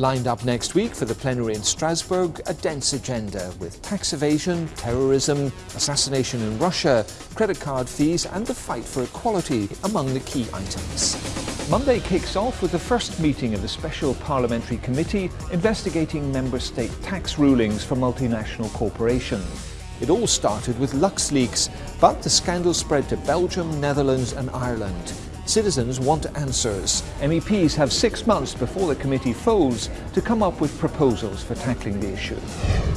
Lined up next week for the plenary in Strasbourg, a dense agenda with tax evasion, terrorism, assassination in Russia, credit card fees and the fight for equality among the key items. Monday kicks off with the first meeting of the Special Parliamentary Committee investigating member state tax rulings for multinational corporations. It all started with LuxLeaks, but the scandal spread to Belgium, Netherlands and Ireland. Citizens want answers. MEPs have six months before the committee folds to come up with proposals for tackling the issue.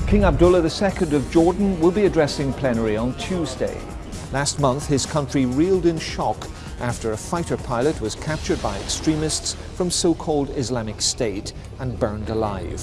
King Abdullah II of Jordan will be addressing plenary on Tuesday. Last month, his country reeled in shock after a fighter pilot was captured by extremists from so-called Islamic State and burned alive.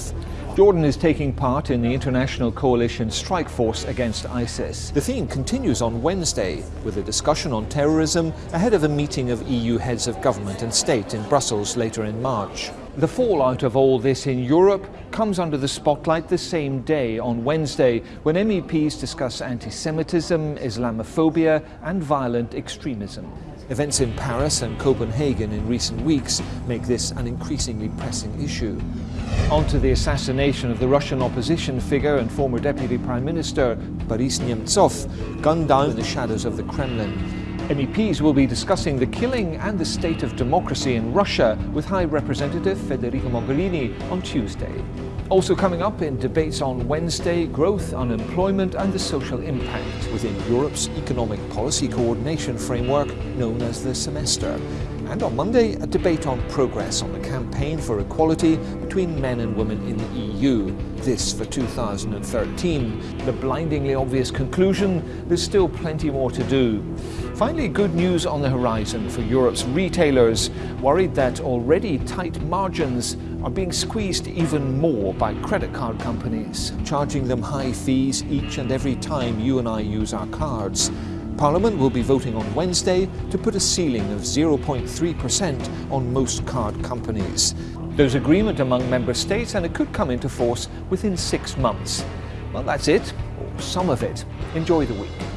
Jordan is taking part in the international coalition strike force against ISIS. The theme continues on Wednesday with a discussion on terrorism ahead of a meeting of EU heads of government and state in Brussels later in March. The fallout of all this in Europe comes under the spotlight the same day on Wednesday when MEPs discuss anti-Semitism, Islamophobia and violent extremism. Events in Paris and Copenhagen in recent weeks make this an increasingly pressing issue. On to the assassination of the Russian opposition figure and former Deputy Prime Minister Boris Nemtsov, gunned down in the shadows of the Kremlin. MEPs will be discussing the killing and the state of democracy in Russia with High Representative Federica Mogherini on Tuesday. Also coming up in debates on Wednesday, growth, unemployment and the social impact within Europe's economic policy coordination framework known as the semester. And on Monday, a debate on progress on the campaign for equality between men and women in the EU. This for 2013. The blindingly obvious conclusion, there's still plenty more to do. Finally, good news on the horizon for Europe's retailers, worried that already tight margins are being squeezed even more by credit card companies, charging them high fees each and every time you and I use our cards. Parliament will be voting on Wednesday to put a ceiling of 0.3% on most card companies. There's agreement among member states and it could come into force within six months. Well, that's it, or some of it. Enjoy the week.